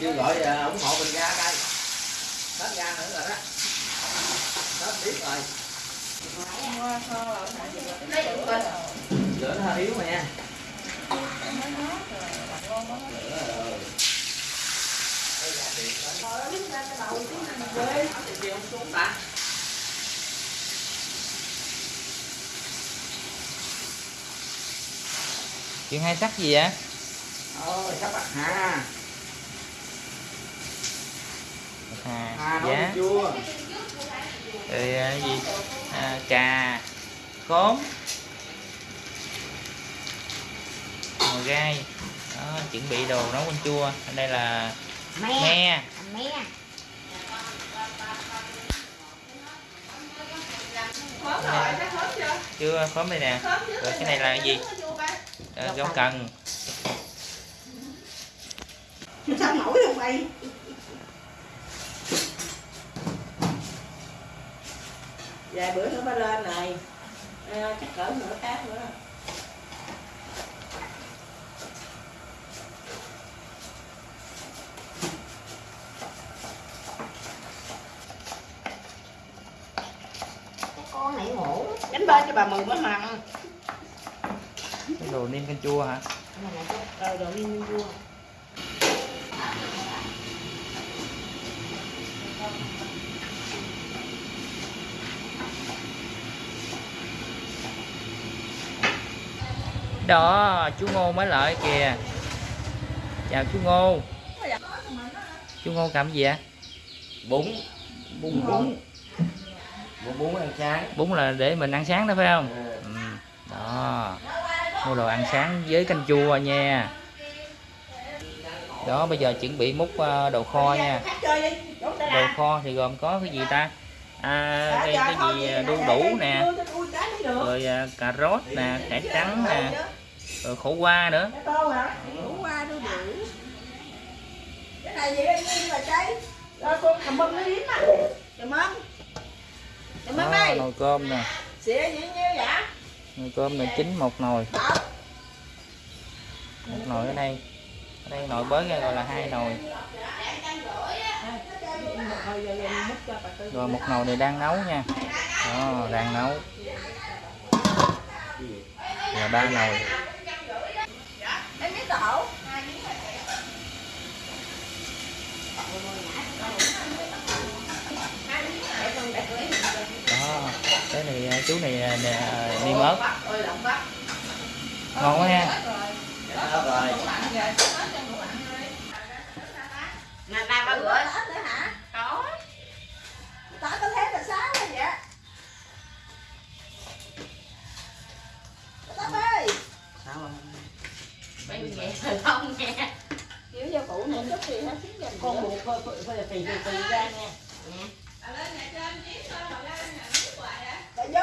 kêu gọi à, ủng hộ mình ra đây. Hết ra nữa rồi đó. Hết biết rồi. Lửa nó hơi yếu mà nha. Chuyện hay sắc gì vậy? Ôi sắp bạc hà. Hà nấu giá chua rồi à, gì? À, cà khóm. Ngò gai. Đó, chuẩn bị đồ nấu canh chua. Ở đây là me. me. Me. Chưa? Khóm đây nè. Rồi cái này là cái gì? À, rau cần sao nổi không mày? Vài bữa nữa mới lên này. À, chắc cỡ nửa tháng nữa. Cái con này ngủ. Đánh bên cho bà mừng mới mặn cái đồ niêm canh chua hả? Ờ đồ niêm vua đó chú ngô mới lại kìa. Chào chú ngô. Chú ngô cầm gì ạ bún. Bún bún. Bún. Bún ăn sáng. Bún là để mình ăn sáng đó phải không? Ừ. ừ. đó. Mua đồ ăn sáng với canh chua nha. Đó bây giờ chuẩn bị múc ờ, đồ kho nha. Đồ kho thì gồm có cái gì ta? À, cái, cái gì à, đu đủ nè. Rồi à, cà rốt nè cải trắng nè rồi khổ qua nữa Cái tô hả? Đủ qua đu đủ. Cái này gì đây như là trái. Rồi con cầm bông nó điếm á. Cầm bông. Cầm bông đây. nồi cơm nè Xịa gì nhiêu vậy? nồi cơm này chín một nồi một nồi ở đây ở đây nồi bới ra gọi là hai nồi Thôi giờ giờ múc cho bà Tư. rồi một nồi này đang nấu nha đó đang nấu là ba nồi Em biết tổ. đó cái này à, chú này à, nè, niêm ớt ngon quá ha rồi ba rửa hết nữa hả? Có. Tao có thế là sao vậy? Tao ơi. sao Bây vậy thôi không nghe. Kiểu gia cụ này chút gì hết Con buộc thôi, thôi là tùy tùy ra nha.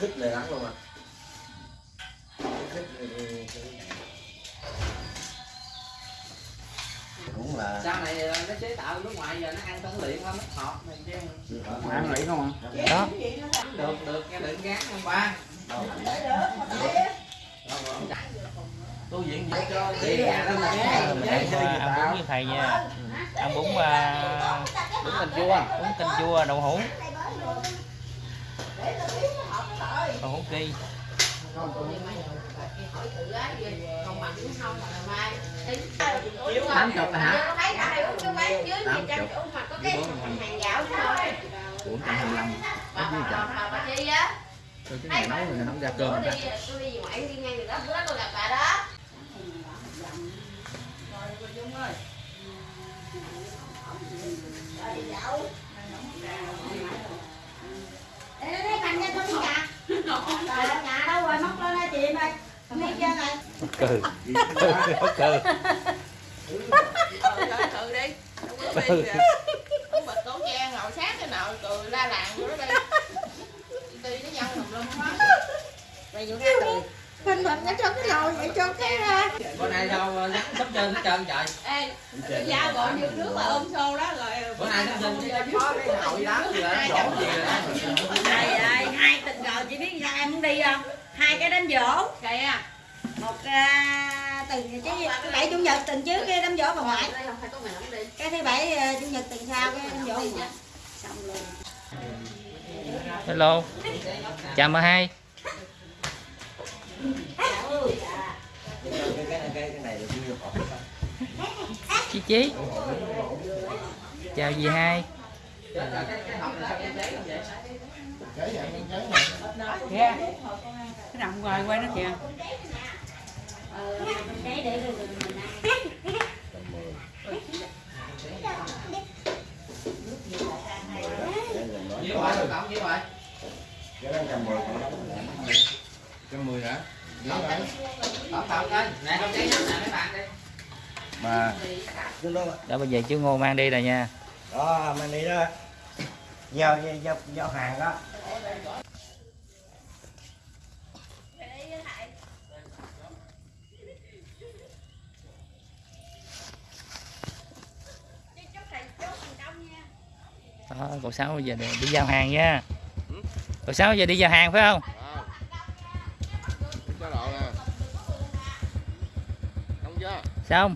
khích này lắm luôn à. khích này cũng là sau này nó chế tạo nước ngoài giờ nó ăn tấn luyện không nó hợp này chứ mà ăn luyện không ạ? À? đó được được nghe định gán không ba. Tôi diện vậy cho đi đâu ờ, ăn bún với thầy nha. Ăn bún ờ, bún canh chua. bún canh chua đậu hũ hũ kỳ tám chục hả? Tám chục. bốn trăm hai mươi lăm. Cái này nấu rồi nấu ra cơm đi, tôi đi ngoại đi ngang đường đó, bữa đó tôi gặp bà đó. Này cừ cừ thử đi. Không có đi không bật cổ trang ngồi sát cái nào cười la làng đi. Đi nó nhăn tùm lum hết mày vừa nghe cười Hình hình nó cho cái lồi vậy cho cái ra. Bữa nay sao nhắn sắp chân hết trơn trời ê dao gọi như nước mà ôm xô đó rồi bữa nay nó chân cái gì đó. đổ gì rồi ơi, hai tình cờ chị biết sao em muốn đi không? Hai cái đám dỗ kìa Một à, tuần chứ thứ bảy chủ nhật tuần trước cái đám dỗ bà ngoại. Đây không phải có mẹ không đi Cái thứ bảy à, chủ nhật tuần sau cái đám dỗ bà ngoại. Xong luôn hello. Chào mời hai. Được chí chào dì hai. Kìa cái nằm ngoài quay nó kìa cái để rồi mình nhiêu vậy được không vậy trăm mười hả Tổng cộng lên nè không cháy nắm nè mấy bạn đi đó, bây giờ chú ngô mang đi rồi nha. Đó, mang đi đó. Giao giao giao hàng đó. Đó cậu sáu bây giờ đi, đi giao hàng nha. Cậu sáu giờ đi giao hàng phải không? Xong.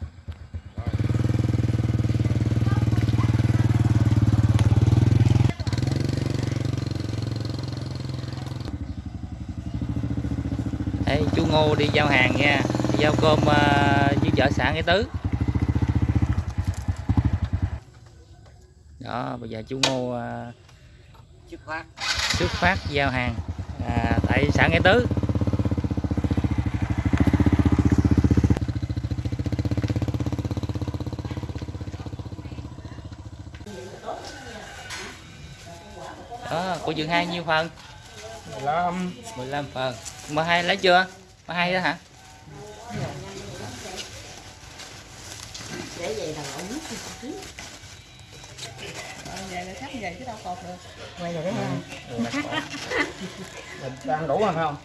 Đây, chú Ngô đi giao hàng nha. Đi giao cơm uh, với chợ xã Nghĩa Tứ. Đó bây giờ chú Ngô xuất phát xuất phát giao hàng. À, tại xã Nghĩa Tứ. Đó của dường hai nhiêu phần? 15 15 phần. M hai lấy chưa? M hai đó hả? Để vậy là ổng là sắp về chứ đâu cột được. Quay rồi đấy không? mình ăn đủ rồi phải không?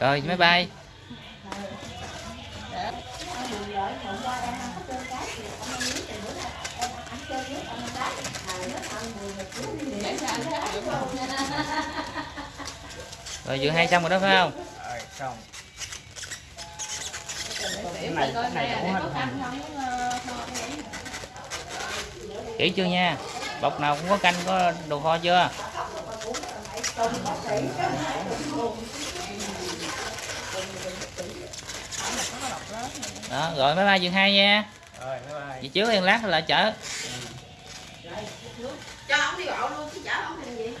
Rồi máy bay. Rồi vừa hai xong rồi đó phải không? Rồi xong. Cái này cái này đủ hết kỹ chưa nha? Bọc nào cũng có canh có đồ kho chưa? Đó rồi máy bay dừng hai nha. Rồi bye bye. Chị trước yên lát lại chở. Cho ông đi bộ luôn chứ chở ông làm gì